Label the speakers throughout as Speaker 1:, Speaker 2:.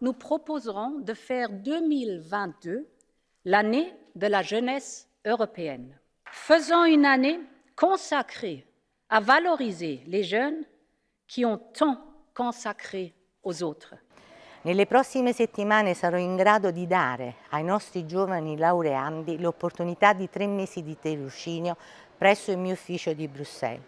Speaker 1: nous proposerons de faire 2022 l'année de la jeunesse européenne. Faisons une année consacrée à valoriser les jeunes qui ont tant consacré aux autres.
Speaker 2: Nelle prossime settimane sarò in grado di dare ai nostri giovani laureandi l'opportunità di tre mesi di tirocinio presso il mio ufficio di Bruxelles.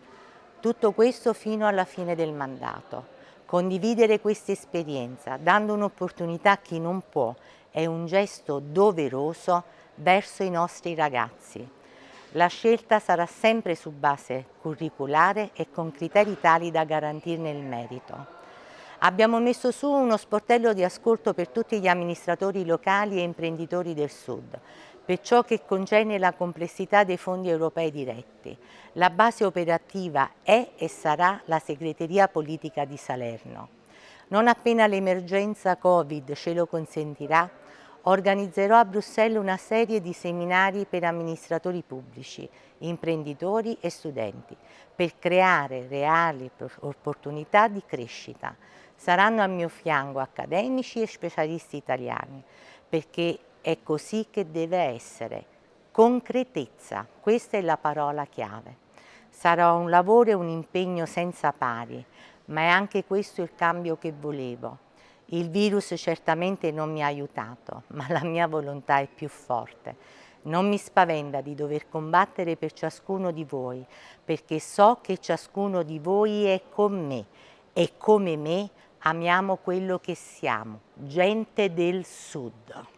Speaker 2: Tutto questo fino alla fine del mandato. Condividere questa esperienza, dando un'opportunità a chi non può, è un gesto doveroso verso i nostri ragazzi. La scelta sarà sempre su base curriculare e con criteri tali da garantirne il merito. Abbiamo messo su uno sportello di ascolto per tutti gli amministratori locali e imprenditori del Sud, per ciò che concerne la complessità dei fondi europei diretti. La base operativa è e sarà la segreteria politica di Salerno. Non appena l'emergenza Covid ce lo consentirà, organizzerò a Bruxelles una serie di seminari per amministratori pubblici, imprenditori e studenti, per creare reali opportunità di crescita. Saranno al mio fianco accademici e specialisti italiani, perché è così che deve essere. Concretezza, questa è la parola chiave. Sarà un lavoro e un impegno senza pari, ma è anche questo il cambio che volevo. Il virus certamente non mi ha aiutato, ma la mia volontà è più forte. Non mi spaventa di dover combattere per ciascuno di voi, perché so che ciascuno di voi è con me e come me amiamo quello che siamo, gente del Sud.